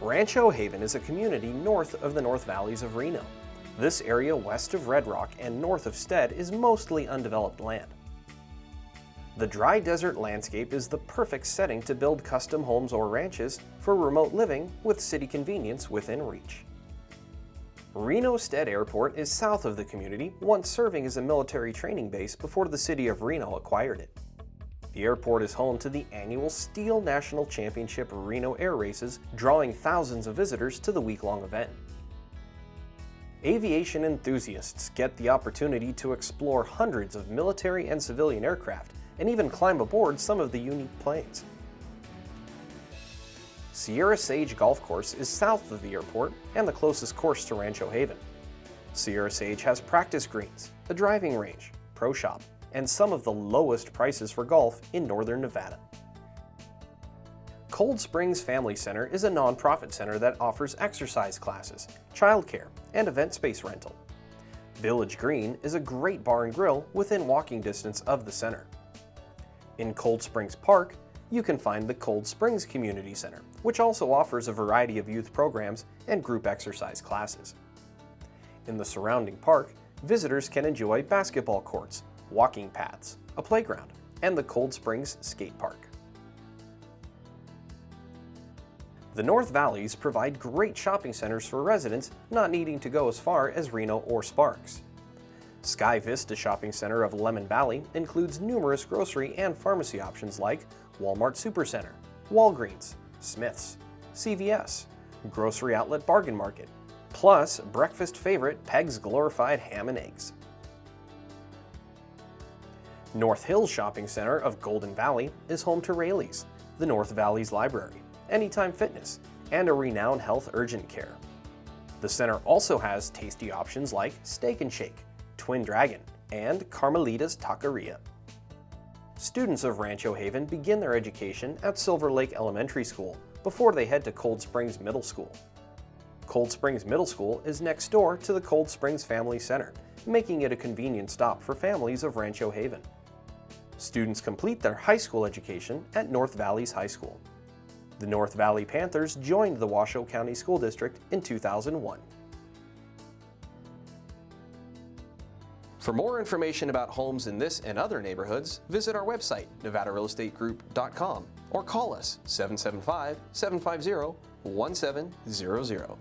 Rancho Haven is a community north of the North Valleys of Reno. This area west of Red Rock and north of Stead is mostly undeveloped land. The dry desert landscape is the perfect setting to build custom homes or ranches for remote living with city convenience within reach. Reno Stead Airport is south of the community, once serving as a military training base before the city of Reno acquired it. The airport is home to the annual STIHL National Championship Reno Air Races, drawing thousands of visitors to the week-long event. Aviation enthusiasts get the opportunity to explore hundreds of military and civilian aircraft and even climb aboard some of the unique planes. Sierra Sage Golf Course is south of the airport and the closest course to Rancho Haven. Sierra Sage has practice greens, a driving range, pro shop, and some of the lowest prices for golf in northern Nevada. Cold Springs Family Center is a nonprofit center that offers exercise classes, childcare, and event space rental. Village Green is a great bar and grill within walking distance of the center. In Cold Springs Park, you can find the Cold Springs Community Center, which also offers a variety of youth programs and group exercise classes. In the surrounding park, visitors can enjoy basketball courts, walking paths, a playground, and the Cold Springs Skate Park. The North Valleys provide great shopping centers for residents not needing to go as far as Reno or Sparks. Sky Vista Shopping Center of Lemmon Valley includes numerous grocery and pharmacy options like Walmart Supercenter, Walgreens, Smith's, CVS, Grocery Outlet Bargain Market, plus breakfast favorite Peg's Glorified Ham and Eggs. North Hills Shopping Center of Golden Valley is home to Raley's, the North Valleys Library, Anytime Fitness, and a Renown Health urgent care. The center also has tasty options like Steak and Shake, Twin Dragon, and Carmelita's Taqueria. Students of Rancho Haven begin their education at Silver Lake Elementary School before they head to Cold Springs Middle School. Cold Springs Middle School is next door to the Cold Springs Family Center, making it a convenient stop for families of Rancho Haven. Students complete their high school education at North Valleys High School. The North Valley Panthers joined the Washoe County School District in 2001. For more information about homes in this and other neighborhoods, visit our website, nevadarealestategroup.com, or call us 775-750-1700.